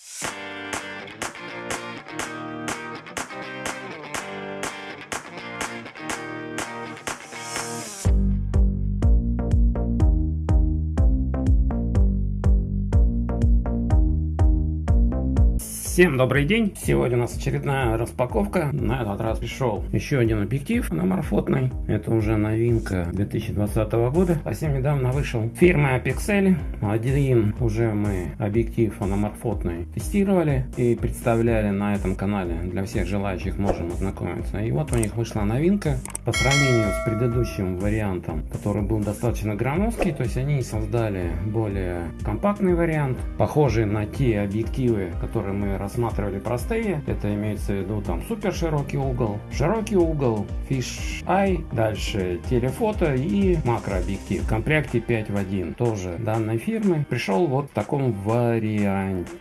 you Всем добрый день! Сегодня у нас очередная распаковка. На этот раз пришел еще один объектив аноморфотный. Это уже новинка 2020 года. Совсем недавно вышел фирма Pixel. Один уже мы объектив аноморфотный тестировали и представляли на этом канале. Для всех желающих можем ознакомиться. И вот у них вышла новинка. По сравнению с предыдущим вариантом, который был достаточно громоздкий, то есть они создали более компактный вариант, похожий на те объективы, которые мы рассматривали простые. Это имеется в виду там супер широкий угол, широкий угол, фиш ай, дальше телефото и макрообъектив. В комплекте 5 в 1 тоже данной фирмы. Пришел вот в таком варианте.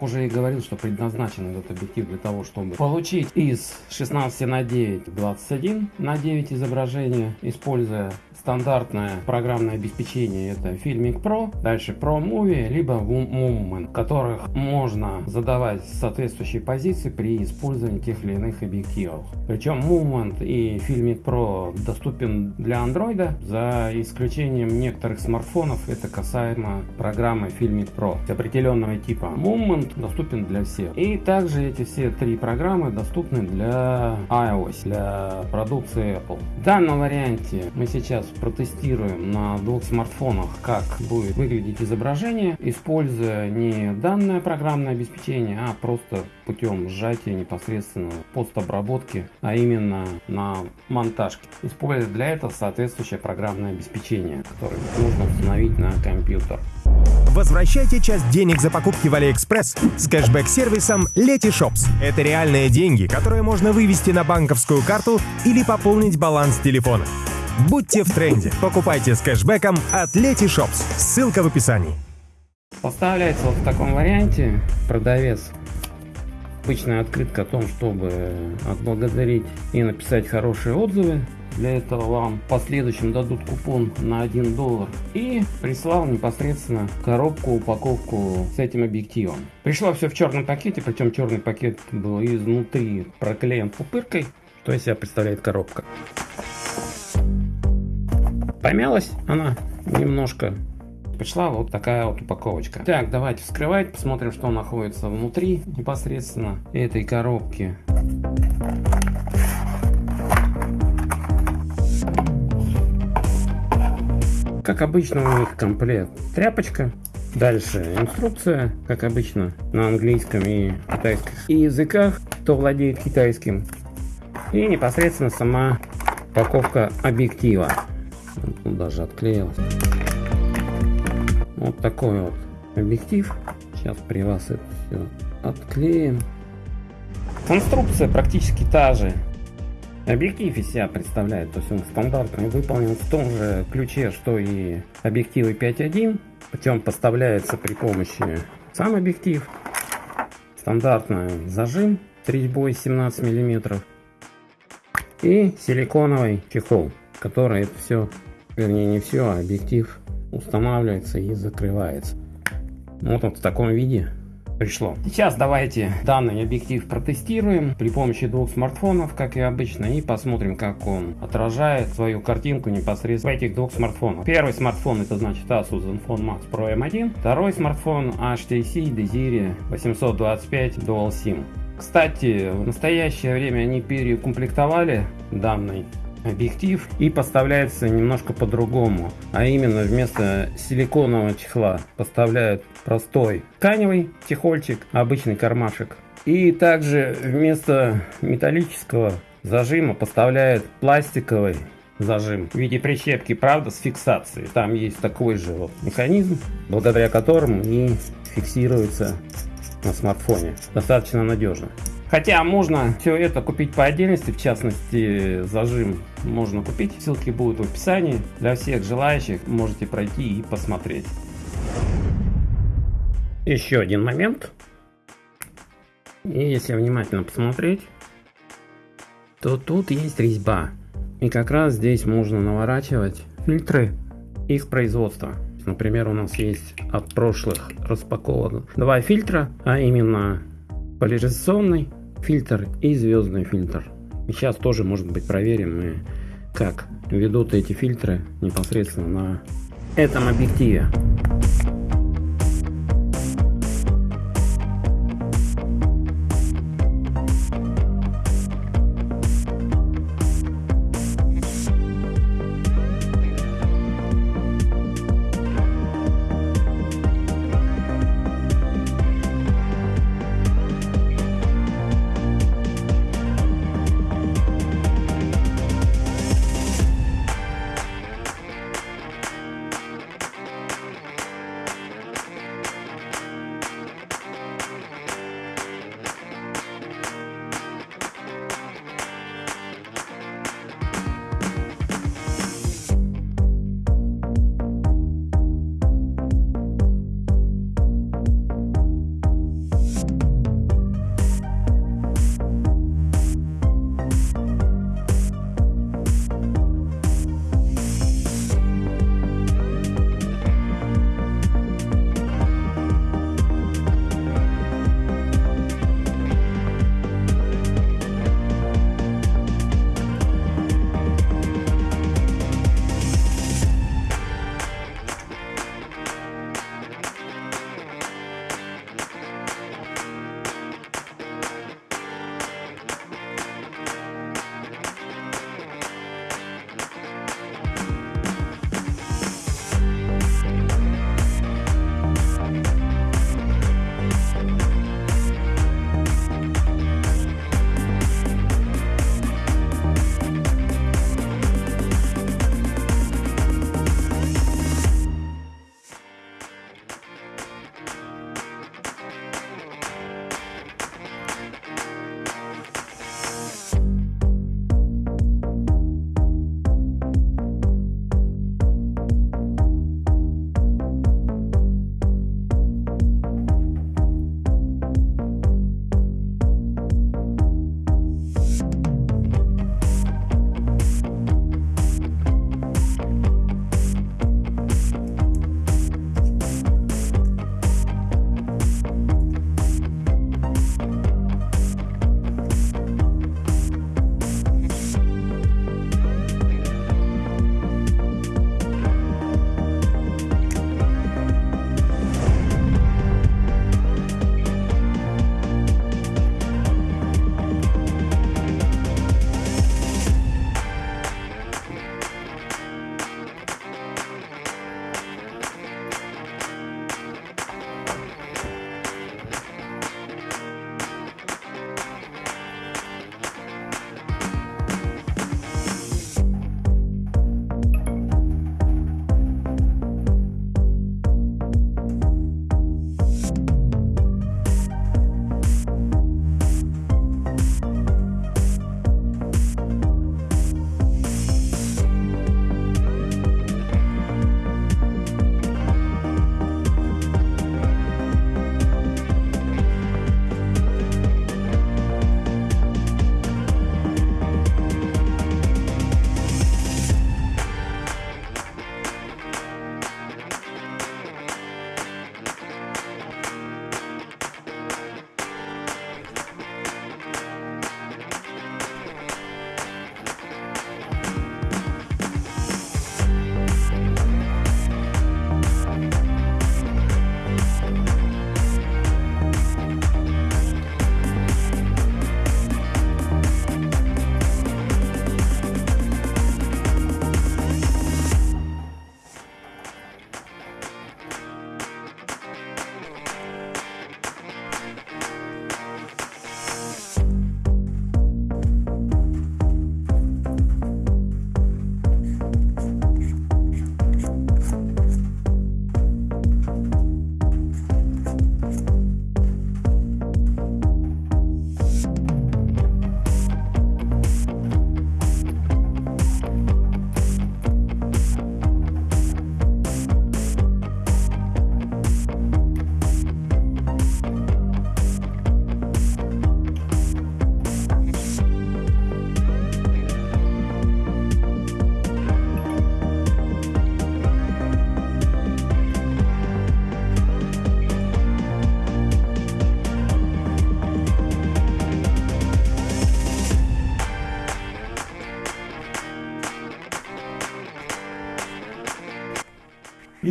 Уже и говорил, что предназначен этот объектив для того, чтобы получить из 16 на 9 21 на 9 изображения, используя стандартное программное обеспечение это Filmic Pro, дальше Pro Movie, либо Movement, которых можно задавать соответствующие позиции при использовании тех или иных объективов. Причем Movement и Filmic Pro доступен для Android, за исключением некоторых смартфонов, это касаемо программы Filmic Pro определенного типа. Movement доступен для всех. И также эти все три программы доступны для iOS, для продукции Apple. В данном варианте мы сейчас протестируем на двух смартфонах, как будет выглядеть изображение, используя не данное программное обеспечение, а просто путем сжатия непосредственно постобработки, а именно на монтажке. Используя для этого соответствующее программное обеспечение, которое нужно установить на компьютер. Возвращайте часть денег за покупки в Алиэкспресс с кэшбэк-сервисом Letyshops. Это реальные деньги, которые можно вывести на банковскую карту или пополнить баланс телефона. Будьте в тренде. Покупайте с кэшбэком от Letyshops. Ссылка в описании. Поставляется вот в таком варианте. Продавец обычная открытка о том, чтобы отблагодарить и написать хорошие отзывы. Для этого вам в последующем дадут купон на 1 доллар. И прислал непосредственно коробку, упаковку с этим объективом. Пришло все в черном пакете, причем черный пакет был изнутри проклеен пупыркой. Что из себя представляет коробка. Помялась она немножко. Пришла вот такая вот упаковочка. Так, давайте вскрывать, посмотрим, что находится внутри непосредственно этой коробки. Как обычно у них комплект тряпочка. Дальше инструкция, как обычно, на английском и китайском и языках, кто владеет китайским. И непосредственно сама упаковка объектива. Тут даже отклеилось. Вот такой вот объектив. Сейчас при вас это все отклеим. Конструкция практически та же. Объектив из себя представляет, то есть он стандартный, выполнен в том же ключе, что и объективы 5.1. Причем поставляется при помощи сам объектив. Стандартный зажим с резьбой 17 мм. И силиконовый чехол, который это все вернее не все, а объектив устанавливается и закрывается. Вот он в таком виде пришло. Сейчас давайте данный объектив протестируем при помощи двух смартфонов, как и обычно, и посмотрим, как он отражает свою картинку непосредственно в этих двух смартфонах. Первый смартфон это значит Asus Zenfone Max Pro M1, второй смартфон HTC Desire 825 Dual SIM. Кстати, в настоящее время они переукомплектовали данный объектив и поставляется немножко по-другому. А именно вместо силиконового чехла поставляют простой тканевый чехольчик, обычный кармашек. И также вместо металлического зажима поставляют пластиковый зажим в виде прищепки, правда, с фиксацией. Там есть такой же вот механизм, благодаря которому и фиксируется на смартфоне. Достаточно надежно. Хотя можно все это купить по отдельности, в частности зажим можно купить. Ссылки будут в описании. Для всех желающих можете пройти и посмотреть. Еще один момент. И если внимательно посмотреть, то тут есть резьба. И как раз здесь можно наворачивать фильтры их производства. Например, у нас есть от прошлых распаковок два фильтра, а именно поляризационный фильтр и звездный фильтр. И сейчас тоже, может быть, проверим мы, как ведут эти фильтры непосредственно на этом объективе.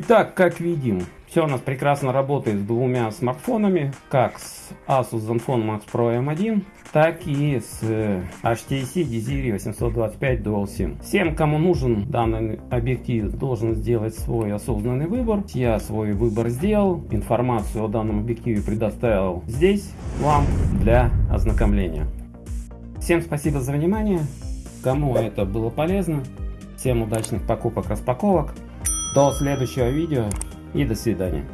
Итак, как видим, все у нас прекрасно работает с двумя смартфонами, как с Asus Zenfone Max Pro M1, так и с э, HTC Desire 825 Dual SIM. Всем, кому нужен данный объектив, должен сделать свой осознанный выбор. Я свой выбор сделал, информацию о данном объективе предоставил здесь вам для ознакомления. Всем спасибо за внимание, кому это было полезно, всем удачных покупок-распаковок. До следующего видео и до свидания.